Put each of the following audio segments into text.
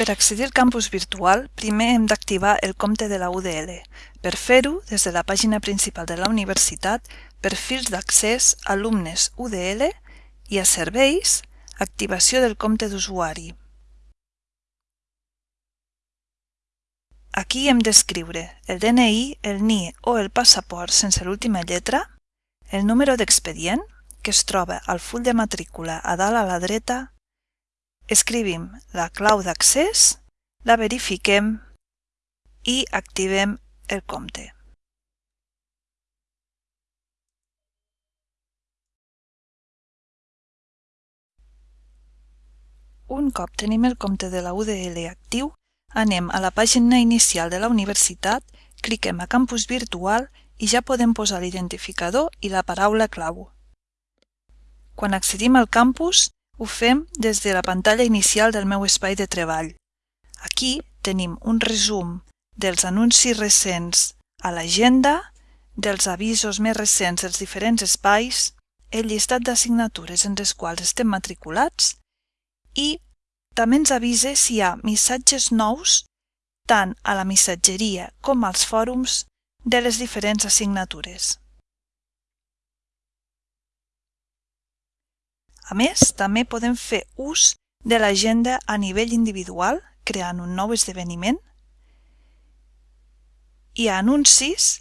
Per accedir al campus virtual, primer hem d'activar el compte de la UDL. Per fer-ho, des de la pàgina principal de la universitat, perfils d'accés, alumnes UDL i a serveis, activació del compte d'usuari. Aquí hem d'escriure el DNI, el NIE o el passaport sense l'última lletra, el número d'expedient, que es troba al full de matrícula a dalt a la dreta Escrivim la clau d'accés, la verifiquem i activem el compte. Un cop tenim el compte de la UDL actiu, anem a la pàgina inicial de la universitat, cliquem a Campus Virtual i ja podem posar l'identificador i la paraula clau. Quan accedim al campus, ho fem des de la pantalla inicial del meu espai de treball. Aquí tenim un resum dels anuncis recents a l'agenda, dels avisos més recents dels diferents espais, el llistat d'assignatures en les quals estem matriculats i també ens avisa si hi ha missatges nous tant a la missatgeria com als fòrums de les diferents assignatures. A més, també podem fer ús de l'agenda a nivell individual, creant un nou esdeveniment. I a anuncis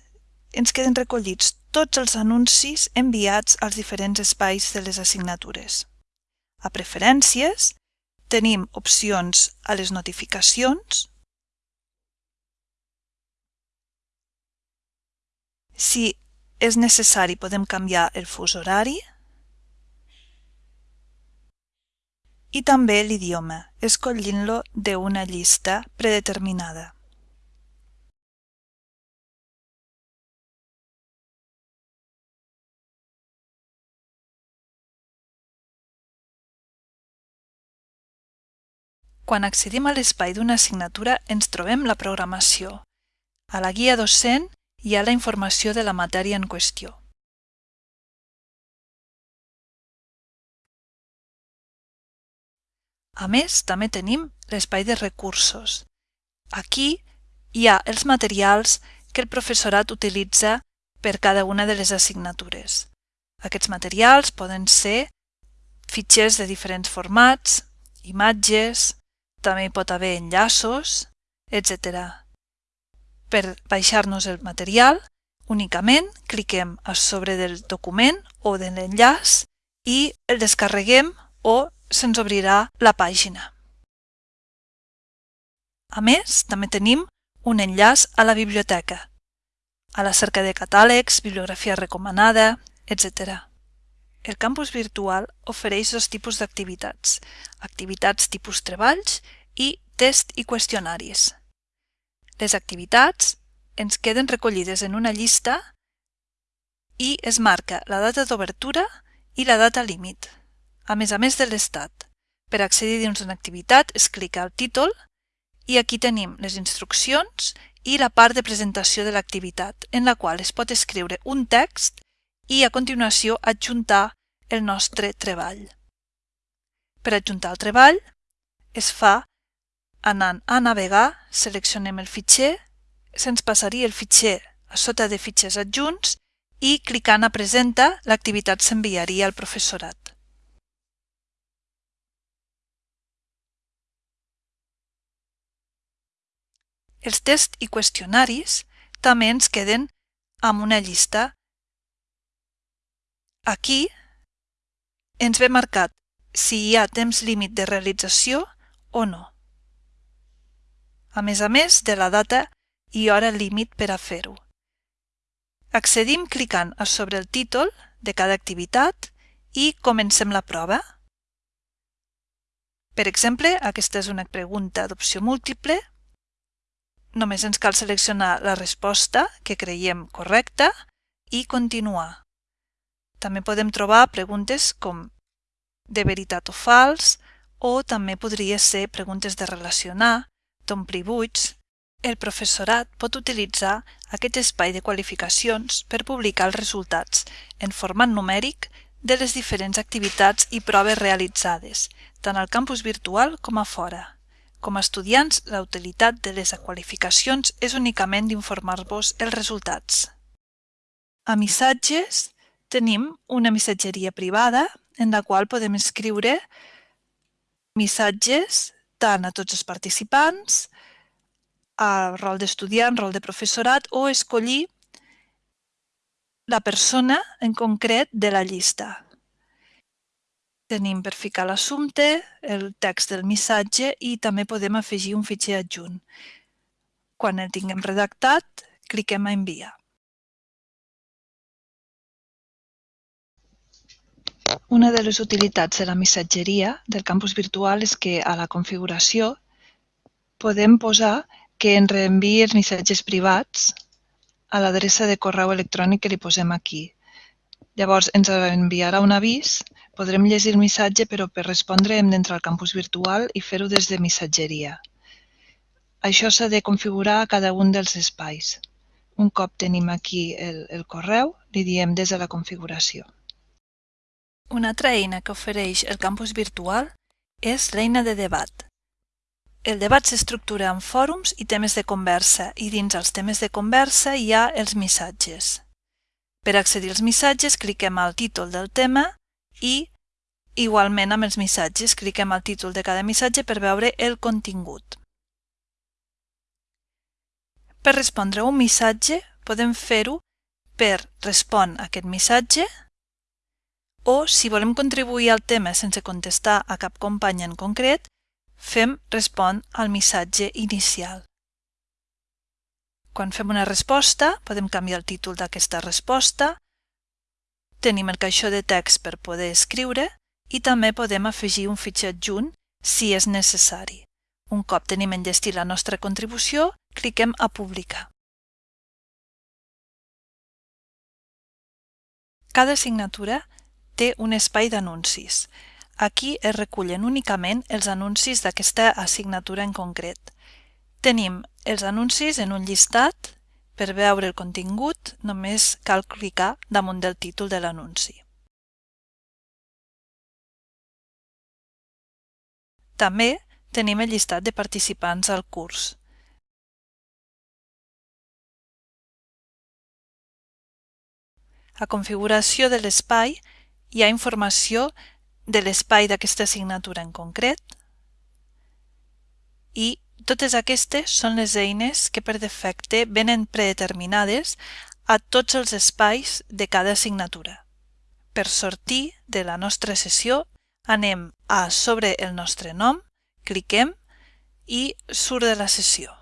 ens queden recollits tots els anuncis enviats als diferents espais de les assignatures. A preferències tenim opcions a les notificacions, Si és necessari podem canviar el fus horari, i també l'idioma, escollint-lo d'una llista predeterminada. Quan accedim a l'espai d'una assignatura ens trobem la programació. A la guia docent hi ha la informació de la matèria en qüestió. A més, també tenim l'espai de recursos. Aquí hi ha els materials que el professorat utilitza per cada una de les assignatures. Aquests materials poden ser fitxers de diferents formats, imatges, també hi pot haver enllaços, etc. Per baixar-nos el material, únicament cliquem a sobre del document o de l'enllaç i el descarreguem o se'ns obrirà la pàgina. A més, també tenim un enllaç a la biblioteca, a la cerca de catàlegs, bibliografia recomanada, etc. El campus virtual ofereix dos tipus d'activitats, activitats tipus treballs i test i qüestionaris. Les activitats ens queden recollides en una llista i es marca la data d'obertura i la data límit a més a més de l'estat. Per accedir dins una activitat es clica al títol i aquí tenim les instruccions i la part de presentació de l'activitat, en la qual es pot escriure un text i a continuació adjuntar el nostre treball. Per adjuntar el treball es fa anant a navegar, seleccionem el fitxer, se'ns passaria el fitxer a sota de fitxers adjunts i clicant a Presenta l'activitat s'enviaria al professorat. Els tests i qüestionaris també ens queden amb una llista. Aquí ens ve marcat si hi ha temps límit de realització o no. A més a més de la data i hora límit per a fer-ho. Accedim clicant a sobre el títol de cada activitat i comencem la prova. Per exemple, aquesta és una pregunta d'opció múltiple Només ens cal seleccionar la resposta que creiem correcta i continuar. També podem trobar preguntes com de veritat o fals o també podria ser preguntes de relacionar, d'omplir buits. El professorat pot utilitzar aquest espai de qualificacions per publicar els resultats en format numèric de les diferents activitats i proves realitzades, tant al campus virtual com a fora. Com a estudiants, la utilitat de les qualificacions és únicament d'informar-vos els resultats. A missatges tenim una missatgeria privada en la qual podem escriure missatges tant a tots els participants, a rol d'estudiant, rol de professorat o escollir la persona en concret de la llista. Tenim per ficar l'assumpte, el text del missatge i també podem afegir un fitxer adjunt. Quan el tinguem redactat, cliquem a enviar. Una de les utilitats de la missatgeria del campus virtual és que a la configuració podem posar que ens reenviï els missatges privats a l'adreça de correu electrònic que li posem aquí. Llavors ens enviarà un avís, podrem llegir el missatge, però per respondre hem d'entrar al campus virtual i fer-ho des de missatgeria. Això s'ha de configurar a cada un dels espais. Un cop tenim aquí el, el correu, li diem des de la configuració. Una altra eina que ofereix el campus virtual és l'eina de debat. El debat s'estructura en fòrums i temes de conversa i dins els temes de conversa hi ha els missatges. Per accedir als missatges cliquem al títol del tema i, igualment amb els missatges, cliquem al títol de cada missatge per veure el contingut. Per respondre un missatge podem fer-ho per respon a aquest missatge o, si volem contribuir al tema sense contestar a cap company en concret, fem respon al missatge inicial. Quan fem una resposta, podem canviar el títol d'aquesta resposta, tenim el caixó de text per poder escriure i també podem afegir un fitxer adjunt si és necessari. Un cop tenim enllestit la nostra contribució, cliquem a publicar. Cada assignatura té un espai d'anuncis. Aquí es recullen únicament els anuncis d'aquesta assignatura en concret. Tenim els anuncis en un llistat. Per veure el contingut només cal clicar damunt del títol de l'anunci. També tenim el llistat de participants al curs. A configuració de l'espai hi ha informació de l'espai d'aquesta assignatura en concret i totes aquestes són les eines que per defecte venen predeterminades a tots els espais de cada assignatura. Per sortir de la nostra sessió anem a sobre el nostre nom, cliquem i surt de la sessió.